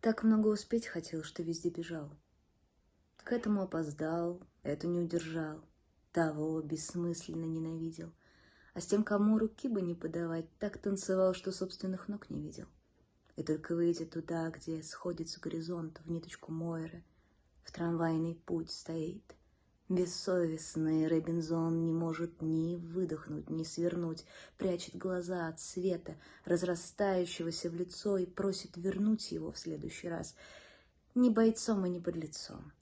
Так много успеть хотел, что везде бежал. К этому опоздал, эту не удержал, того бессмысленно ненавидел. А с тем, кому руки бы не подавать, так танцевал, что собственных ног не видел. И только выйдя туда, где сходится горизонт в ниточку Мойры, в трамвайный путь стоит. Бессовестный Робинзон не может ни выдохнуть, ни свернуть, прячет глаза от света, разрастающегося в лицо, и просит вернуть его в следующий раз. Не бойцом и не подлецом,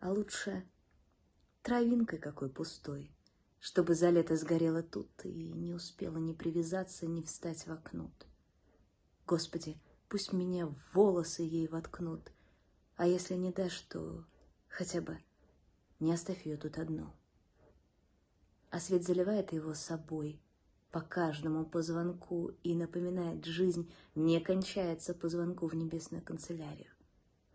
а лучше травинкой какой пустой, чтобы за лето сгорела тут и не успела ни привязаться, ни встать в окно. Господи, пусть меня волосы ей воткнут, а если не дашь, то хотя бы не оставь ее тут одну. А свет заливает его собой по каждому позвонку и напоминает, жизнь не кончается по звонку в небесную канцелярию.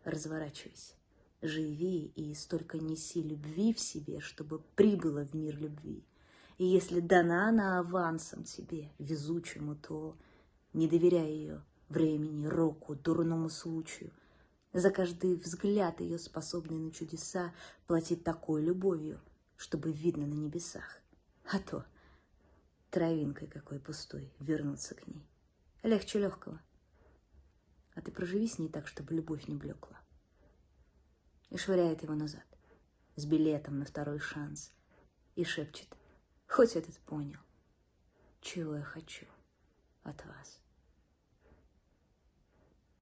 Разворачивайся, живи и столько неси любви в себе, чтобы прибыла в мир любви. И если дана она авансом тебе, везучему, то не доверяй ее времени, року, дурному случаю. За каждый взгляд ее, способный на чудеса, платить такой любовью, чтобы видно на небесах. А то травинкой какой пустой вернуться к ней. Легче легкого. А ты проживи с ней так, чтобы любовь не блекла. И швыряет его назад, с билетом на второй шанс, и шепчет, хоть этот понял, чего я хочу от вас.